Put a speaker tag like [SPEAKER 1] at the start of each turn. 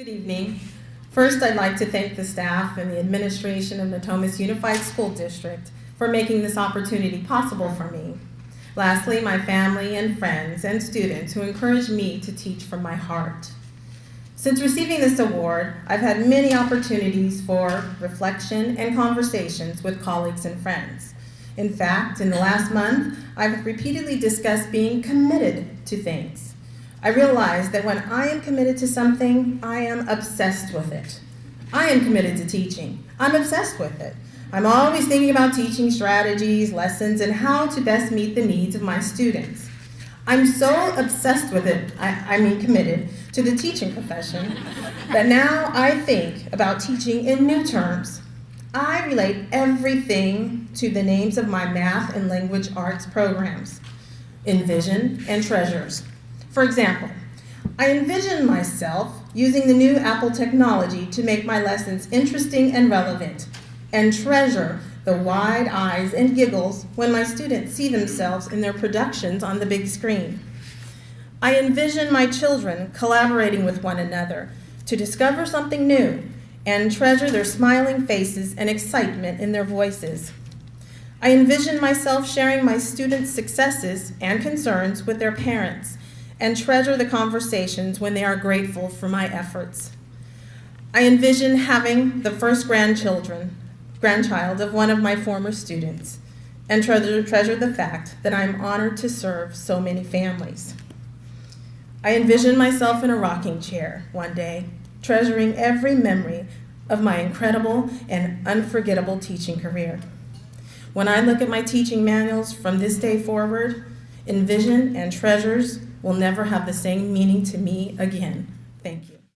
[SPEAKER 1] Good evening. First, I'd like to thank the staff and the administration of Natomas Unified School District for making this opportunity possible for me. Lastly, my family and friends and students who encouraged me to teach from my heart. Since receiving this award, I've had many opportunities for reflection and conversations with colleagues and friends. In fact, in the last month, I've repeatedly discussed being committed to things. I realize that when I am committed to something, I am obsessed with it. I am committed to teaching. I'm obsessed with it. I'm always thinking about teaching strategies, lessons, and how to best meet the needs of my students. I'm so obsessed with it, I, I mean committed, to the teaching profession, that now I think about teaching in new terms. I relate everything to the names of my math and language arts programs, Envision and Treasures. For example, I envision myself using the new Apple technology to make my lessons interesting and relevant, and treasure the wide eyes and giggles when my students see themselves in their productions on the big screen. I envision my children collaborating with one another to discover something new and treasure their smiling faces and excitement in their voices. I envision myself sharing my students' successes and concerns with their parents and treasure the conversations when they are grateful for my efforts. I envision having the first grandchildren, grandchild of one of my former students and treasure, treasure the fact that I'm honored to serve so many families. I envision myself in a rocking chair one day, treasuring every memory of my incredible and unforgettable teaching career. When I look at my teaching manuals from this day forward, envision and treasures will never have the same meaning to me again. Thank you.